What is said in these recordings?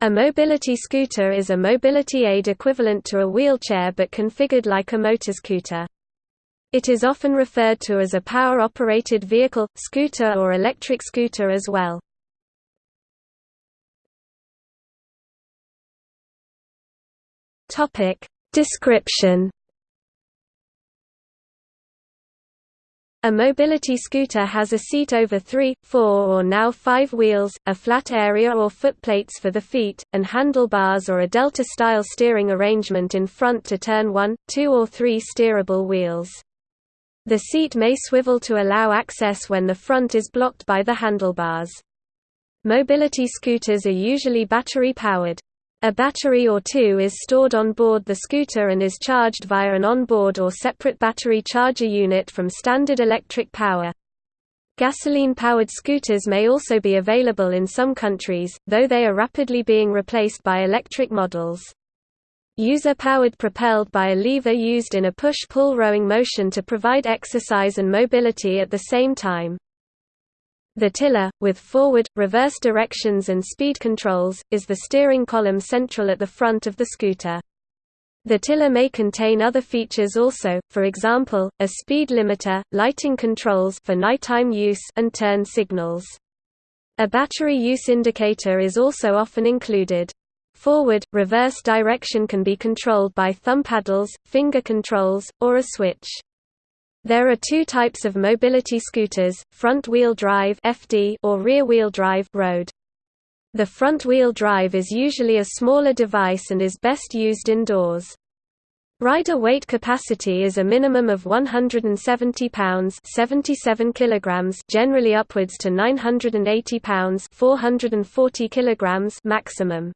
A mobility scooter is a mobility aid equivalent to a wheelchair but configured like a motorscooter. It is often referred to as a power-operated vehicle, scooter or electric scooter as well. Description A mobility scooter has a seat over three, four or now five wheels, a flat area or footplates for the feet, and handlebars or a delta-style steering arrangement in front to turn one, two or three steerable wheels. The seat may swivel to allow access when the front is blocked by the handlebars. Mobility scooters are usually battery-powered. A battery or two is stored on board the scooter and is charged via an onboard or separate battery charger unit from standard electric power. Gasoline-powered scooters may also be available in some countries, though they are rapidly being replaced by electric models. User-powered propelled by a lever used in a push-pull rowing motion to provide exercise and mobility at the same time. The tiller, with forward, reverse directions and speed controls, is the steering column central at the front of the scooter. The tiller may contain other features also, for example, a speed limiter, lighting controls for nighttime use and turn signals. A battery use indicator is also often included. Forward, reverse direction can be controlled by thumb paddles, finger controls, or a switch. There are two types of mobility scooters, front-wheel drive (FD) or rear-wheel drive (road). The front-wheel drive is usually a smaller device and is best used indoors. Rider weight capacity is a minimum of 170 pounds 77 kilograms generally upwards to 980 pounds 440 kilograms maximum.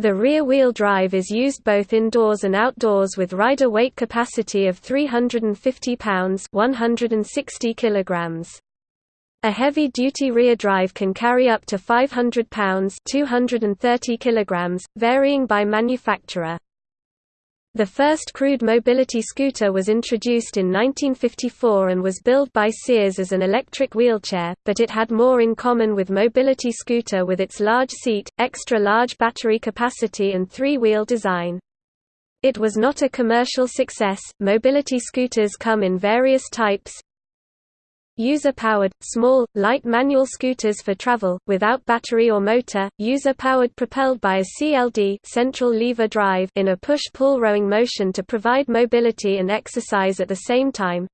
The rear-wheel drive is used both indoors and outdoors with rider weight capacity of 350 pounds 160 kilograms. A heavy-duty rear drive can carry up to 500 pounds 230 kilograms, varying by manufacturer. The first crude mobility scooter was introduced in 1954 and was billed by Sears as an electric wheelchair, but it had more in common with mobility scooter with its large seat, extra-large battery capacity and three-wheel design. It was not a commercial success. Mobility scooters come in various types, User-powered, small, light manual scooters for travel, without battery or motor, user-powered propelled by a CLD central lever drive in a push-pull rowing motion to provide mobility and exercise at the same time.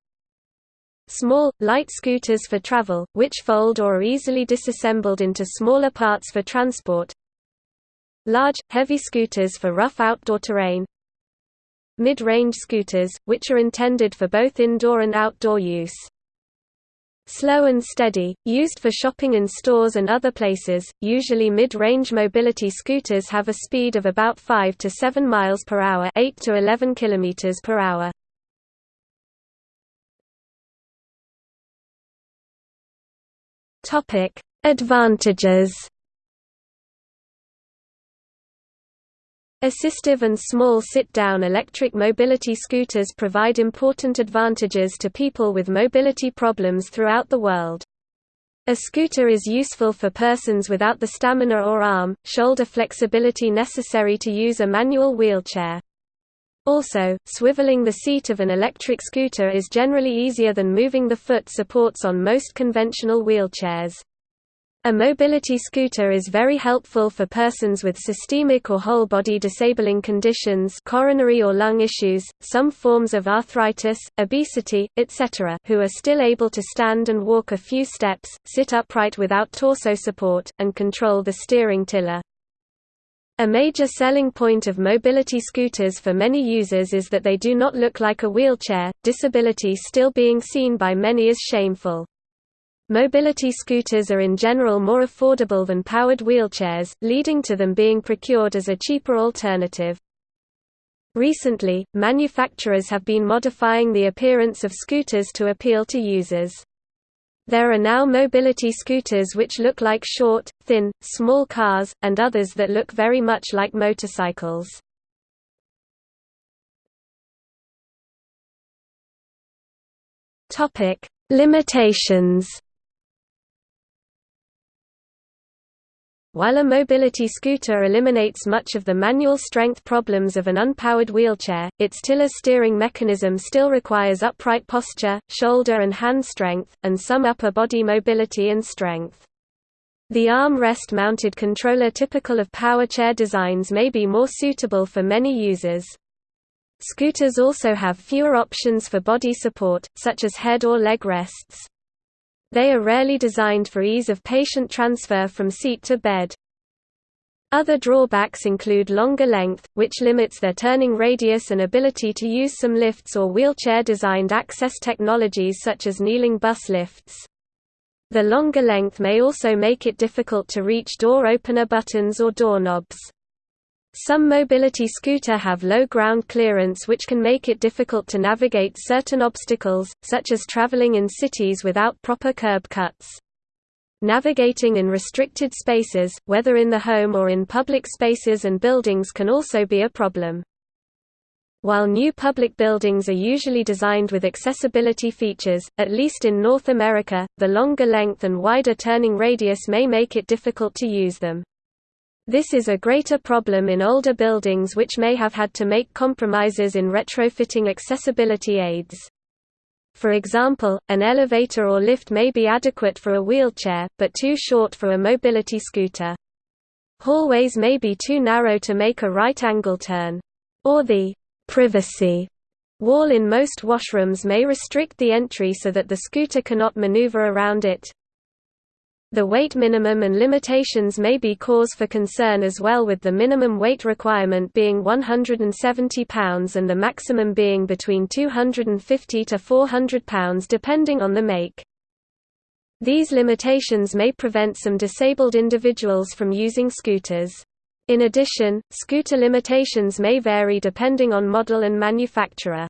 Small, light scooters for travel, which fold or are easily disassembled into smaller parts for transport. Large, heavy scooters for rough outdoor terrain. Mid-range scooters, which are intended for both indoor and outdoor use. Slow and steady, used for shopping in stores and other places, usually mid-range mobility scooters have a speed of about 5 to 7 miles per hour, 8 to 11 kilometers per hour. Topic: Advantages Assistive and small sit-down electric mobility scooters provide important advantages to people with mobility problems throughout the world. A scooter is useful for persons without the stamina or arm, shoulder flexibility necessary to use a manual wheelchair. Also, swiveling the seat of an electric scooter is generally easier than moving the foot supports on most conventional wheelchairs. A mobility scooter is very helpful for persons with systemic or whole-body disabling conditions coronary or lung issues, some forms of arthritis, obesity, etc. who are still able to stand and walk a few steps, sit upright without torso support, and control the steering tiller. A major selling point of mobility scooters for many users is that they do not look like a wheelchair, disability still being seen by many as shameful. Mobility scooters are in general more affordable than powered wheelchairs, leading to them being procured as a cheaper alternative. Recently, manufacturers have been modifying the appearance of scooters to appeal to users. There are now mobility scooters which look like short, thin, small cars, and others that look very much like motorcycles. Limitations While a mobility scooter eliminates much of the manual strength problems of an unpowered wheelchair, its tiller steering mechanism still requires upright posture, shoulder and hand strength, and some upper body mobility and strength. The arm-rest mounted controller typical of power chair designs may be more suitable for many users. Scooters also have fewer options for body support, such as head or leg rests. They are rarely designed for ease of patient transfer from seat to bed. Other drawbacks include longer length, which limits their turning radius and ability to use some lifts or wheelchair-designed access technologies such as kneeling bus lifts. The longer length may also make it difficult to reach door opener buttons or doorknobs. Some mobility scooter have low ground clearance which can make it difficult to navigate certain obstacles, such as traveling in cities without proper curb cuts. Navigating in restricted spaces, whether in the home or in public spaces and buildings can also be a problem. While new public buildings are usually designed with accessibility features, at least in North America, the longer length and wider turning radius may make it difficult to use them. This is a greater problem in older buildings which may have had to make compromises in retrofitting accessibility aids. For example, an elevator or lift may be adequate for a wheelchair, but too short for a mobility scooter. Hallways may be too narrow to make a right-angle turn. Or the privacy wall in most washrooms may restrict the entry so that the scooter cannot maneuver around it. The weight minimum and limitations may be cause for concern as well with the minimum weight requirement being 170 pounds and the maximum being between 250 to 400 pounds depending on the make. These limitations may prevent some disabled individuals from using scooters. In addition, scooter limitations may vary depending on model and manufacturer.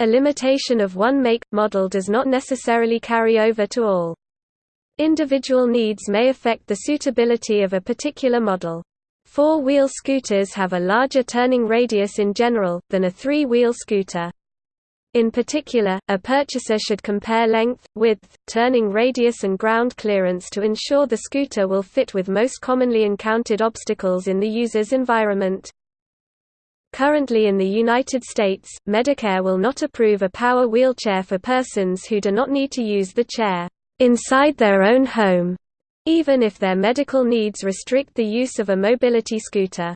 A limitation of one make, model does not necessarily carry over to all. Individual needs may affect the suitability of a particular model. Four-wheel scooters have a larger turning radius in general, than a three-wheel scooter. In particular, a purchaser should compare length, width, turning radius and ground clearance to ensure the scooter will fit with most commonly encountered obstacles in the user's environment. Currently in the United States, Medicare will not approve a power wheelchair for persons who do not need to use the chair inside their own home, even if their medical needs restrict the use of a mobility scooter.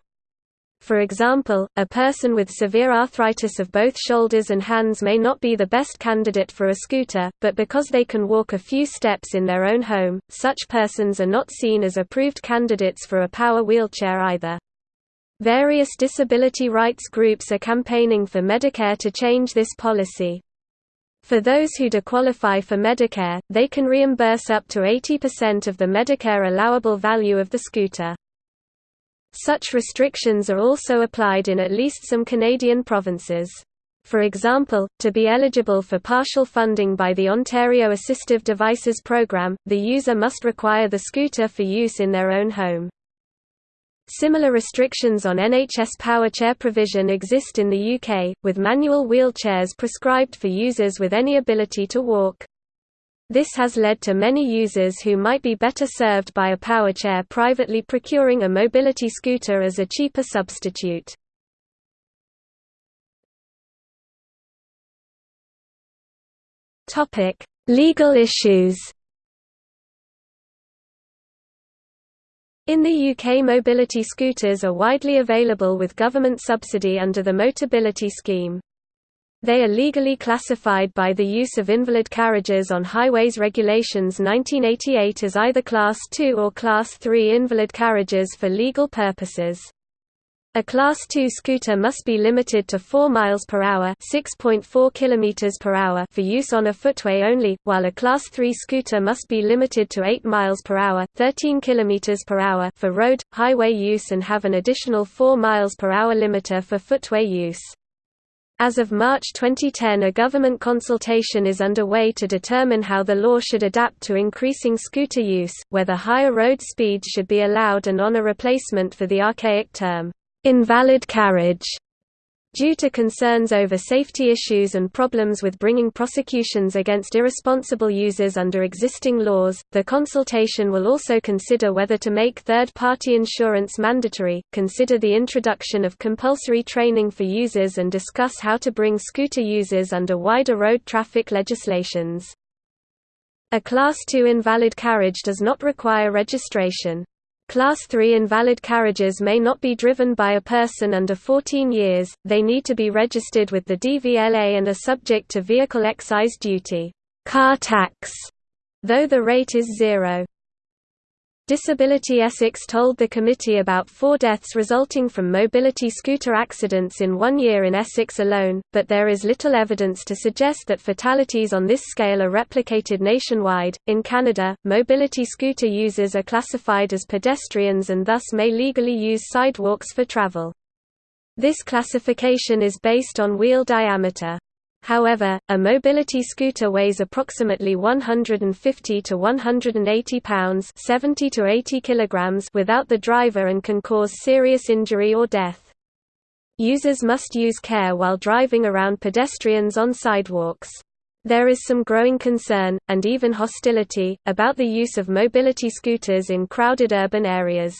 For example, a person with severe arthritis of both shoulders and hands may not be the best candidate for a scooter, but because they can walk a few steps in their own home, such persons are not seen as approved candidates for a power wheelchair either. Various disability rights groups are campaigning for Medicare to change this policy. For those who do qualify for Medicare, they can reimburse up to 80% of the Medicare allowable value of the scooter. Such restrictions are also applied in at least some Canadian provinces. For example, to be eligible for partial funding by the Ontario Assistive Devices Program, the user must require the scooter for use in their own home. Similar restrictions on NHS power chair provision exist in the UK, with manual wheelchairs prescribed for users with any ability to walk. This has led to many users who might be better served by a power chair privately procuring a mobility scooter as a cheaper substitute. Legal issues In the UK mobility scooters are widely available with government subsidy under the Motability scheme. They are legally classified by the use of invalid carriages on Highways Regulations 1988 as either Class 2 or Class 3 invalid carriages for legal purposes. A Class II scooter must be limited to 4 miles per hour, 6.4 kilometers per hour for use on a footway only, while a Class III scooter must be limited to 8 miles per hour, 13 kilometers per hour for road highway use and have an additional 4 miles per hour limiter for footway use. As of March 2010 a government consultation is underway to determine how the law should adapt to increasing scooter use, whether higher road speeds should be allowed and on a replacement for the archaic term, invalid carriage. Due to concerns over safety issues and problems with bringing prosecutions against irresponsible users under existing laws, the consultation will also consider whether to make third-party insurance mandatory, consider the introduction of compulsory training for users and discuss how to bring scooter users under wider road traffic legislations. A Class II invalid carriage does not require registration. Class 3 invalid carriages may not be driven by a person under 14 years, they need to be registered with the DVLA and are subject to vehicle excise duty car tax", though the rate is zero. Disability Essex told the committee about four deaths resulting from mobility scooter accidents in one year in Essex alone, but there is little evidence to suggest that fatalities on this scale are replicated nationwide. In Canada, mobility scooter users are classified as pedestrians and thus may legally use sidewalks for travel. This classification is based on wheel diameter. However, a mobility scooter weighs approximately 150 to 180 pounds 70 to 80 kilograms without the driver and can cause serious injury or death. Users must use care while driving around pedestrians on sidewalks. There is some growing concern, and even hostility, about the use of mobility scooters in crowded urban areas.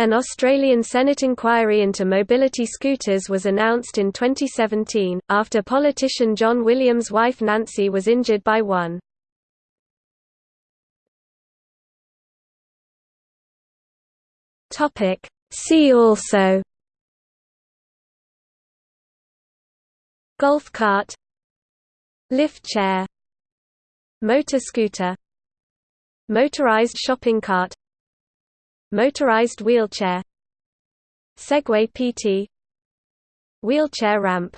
An Australian Senate inquiry into mobility scooters was announced in 2017, after politician John Williams' wife Nancy was injured by one. See also Golf cart Lift chair Motor scooter Motorized shopping cart Motorized wheelchair Segway PT Wheelchair ramp